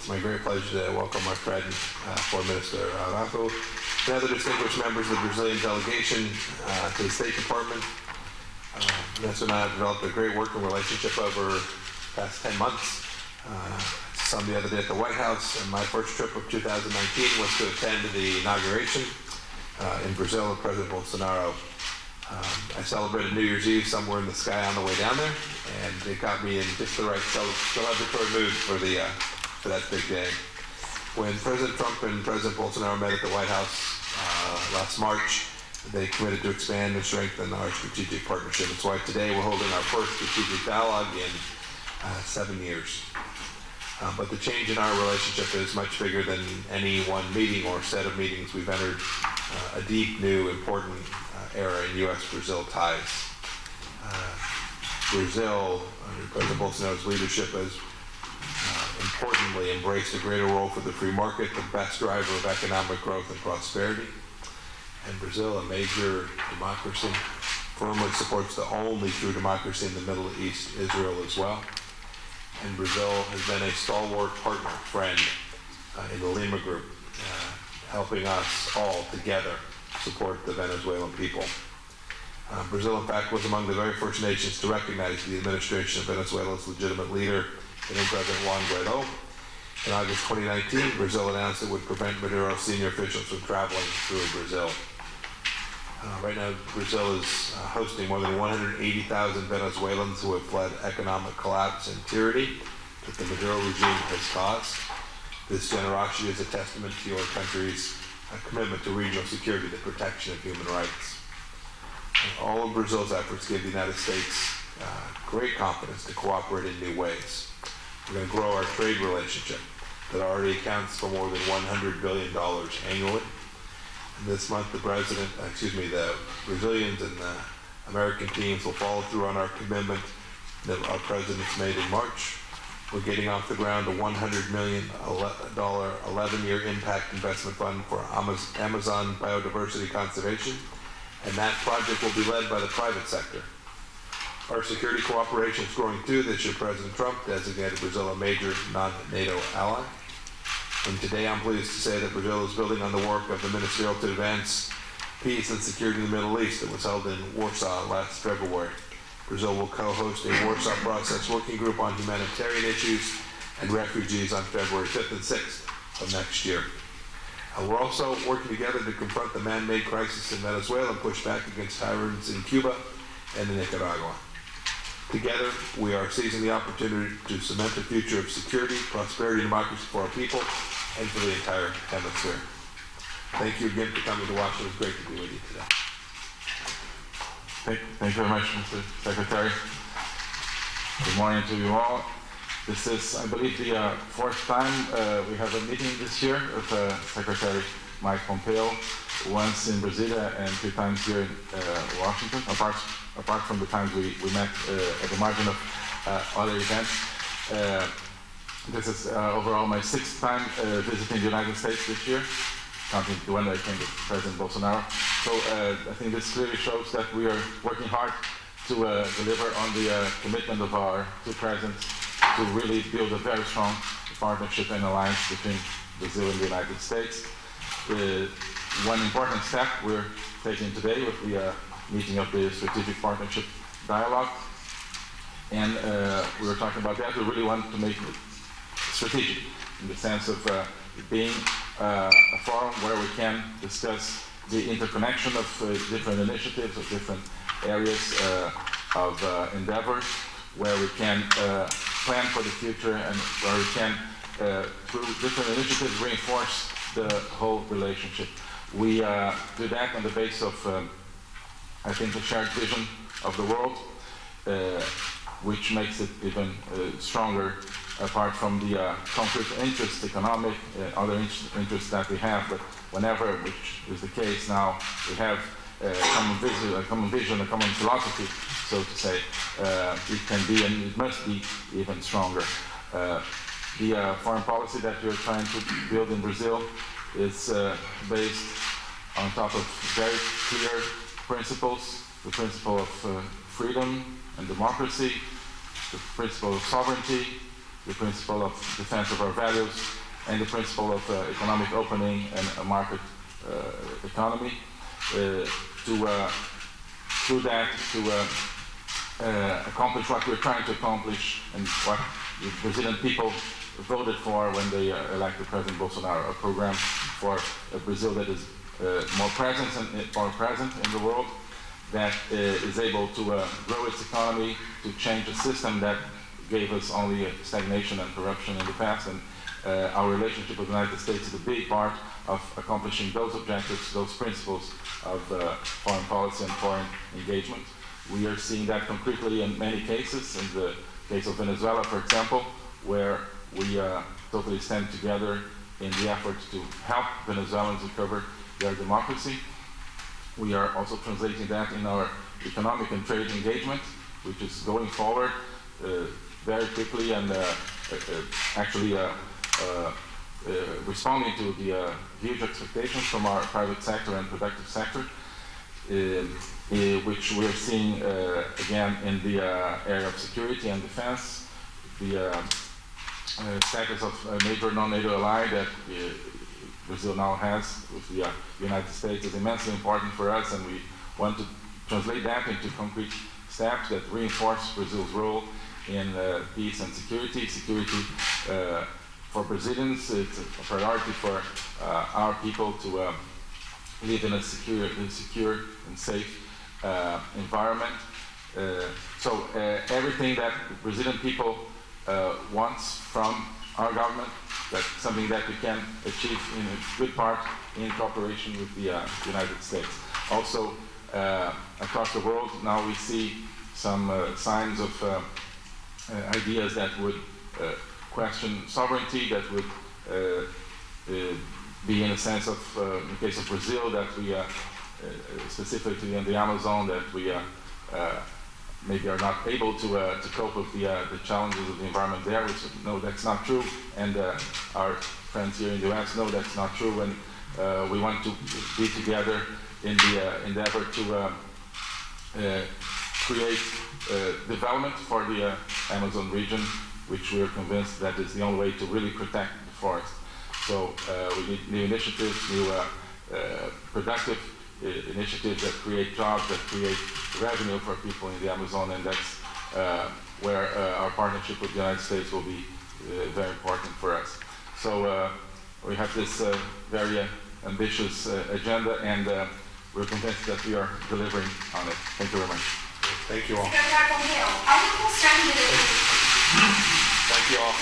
it's my great pleasure to welcome our friend, uh, Foreign Minister Araújo, and other distinguished members of the Brazilian delegation uh, to the State Department. Uh, and I have developed a great working relationship over the past 10 months. Uh, some the other day at the White House, and my first trip of 2019 was to attend the inauguration uh, in Brazil of President Bolsonaro. Um, I celebrated New Year's Eve somewhere in the sky on the way down there, and it got me in just the right celebratory mood for the uh, for that big day. When President Trump and President Bolsonaro met at the White House uh, last March, they committed to expand and strengthen our strategic partnership. That's why today we're holding our first strategic dialogue in uh, seven years. Uh, but the change in our relationship is much bigger than any one meeting or set of meetings. We've entered uh, a deep, new, important uh, era in U.S.-Brazil ties. Uh, Brazil, under President Bolsonaro's leadership, has importantly embraced a greater role for the free market, the best driver of economic growth and prosperity. And Brazil, a major democracy, firmly supports the only true democracy in the Middle East, Israel as well. And Brazil has been a stalwart partner, friend uh, in the Lima Group, uh, helping us all together support the Venezuelan people. Uh, Brazil, in fact, was among the very first nations to recognize the administration of Venezuela's legitimate leader, President Juan Guaido. In August 2019, Brazil announced it would prevent Maduro senior officials from traveling through Brazil. Uh, right now, Brazil is uh, hosting more than 180,000 Venezuelans who have fled economic collapse and tyranny that the Maduro regime has caused. This generosity is a testament to your country's uh, commitment to regional security, the protection of human rights. And all of Brazil's efforts give the United States uh, great confidence to cooperate in new ways. We're going to grow our trade relationship that already accounts for more than $100 billion annually this month, the president, uh, excuse me, the Brazilians and the American teams will follow through on our commitment that our presidents made in March. We're getting off the ground a $100 million 11-year impact investment fund for Amazon biodiversity conservation, and that project will be led by the private sector. Our security cooperation is growing too. This year, President Trump designated Brazil a major non-NATO ally. And today I'm pleased to say that Brazil is building on the work of the Ministerial to Advance Peace and Security in the Middle East that was held in Warsaw last February. Brazil will co-host a Warsaw Process Working Group on humanitarian issues and refugees on February 5th and 6th of next year. We're also working together to confront the man-made crisis in Venezuela and push back against tyrants in Cuba and in Nicaragua. Together, we are seizing the opportunity to cement a future of security, prosperity, and democracy for our people and for the entire hemisphere. Thank you again for coming to Washington. It was great to be with you today. Thank, thank you very much, Mr. Secretary. Good morning to you all. This is, I believe, the uh, fourth time uh, we have a meeting this year with uh, Secretary Mike Pompeo, once in Brasilia and three times here in uh, Washington, apart, apart from the times we, we met uh, at the margin of uh, other events. this is overall my sixth time visiting the United States this year, counting the one I came with President Bolsonaro. So I think this clearly shows that we are working hard to deliver on the commitment of our two presidents to really build a very strong partnership and alliance between Brazil and the United States. Uh, one important step we're taking today with the uh, meeting of the Strategic Partnership Dialogue. And uh, we were talking about that. We really want to make it strategic in the sense of uh, being uh, a forum where we can discuss the interconnection of uh, different initiatives, of different areas of endeavors, where we can plan for the future and where we can, through different initiatives, reinforce the whole relationship. We uh, do that on the basis of, um, I think, a shared vision of the world, uh, which makes it even uh, stronger apart from the uh, concrete interests, economic, uh, other interests that we have. But whenever, which is the case now, we have a common vision, a common vision, a common philosophy, so to say, uh, it can be and it must be even stronger the uh, foreign policy that we're trying to build in Brazil is uh, based on top of very clear principles, the principle of uh, freedom and democracy, the principle of sovereignty, the principle of defense of our values, and the principle of uh, economic opening and a market uh, economy. Uh, to through that to uh, uh, accomplish what we're trying to accomplish and what the Brazilian people voted for when they elected President Bolsonaro, a program for a Brazil that is more present more present in the world, that uh, is able to uh, grow its economy, to change a system that gave us only stagnation and corruption in the past, and uh, our relationship with the United States is a big part of accomplishing those objectives, those principles of uh, foreign policy and foreign engagement. We are seeing that concretely in many cases. In the case of Venezuela, for example, where we uh, totally stand together in the effort to help Venezuelans recover their democracy. We are also translating that in our economic and trade engagement, which is going forward uh, very quickly and uh, uh, uh actually uh, uh, uh responding to the uh, huge expectations from our private sector and productive sector. Which we're seeing again in the area of security and defense, the status of a major non-NATO ally that Brazil now has with the United States is immensely important for us, and we want to translate that into concrete steps that reinforce Brazil's role in uh, peace and security. Security uh, for Brazilians, it's a priority for uh, our people to live in a secure, secure and safe uh, environment. Uh, so uh, everything that Brazilian people wants from our government, that's something that we can achieve in a good part in cooperation with the United States. Also, across the world, now we see some signs of ideas that would question sovereignty, that would uh, uh, be in a sense of, uh, in the case of Brazil, that we uh, specifically in the Amazon that we uh, uh, maybe are not able to, uh, to cope with the, uh, the challenges of the environment there, which no, that's not true. And uh, our friends here in the US know that's not true. And we want to be together in the endeavor to create development for the Amazon region, which we are convinced that is the only way to really protect the forest. So uh, we need new initiatives, new uh, uh, productive initiatives that create jobs, that create revenue for people in the Amazon, and that's uh, where uh, our partnership with the United States will be uh, very important for us. So uh, we have this uh, very ambitious agenda, and we're convinced that we are delivering on it. Thank you very much. Thank you all. Secretary Pompeo, are you concerned? Thank you all.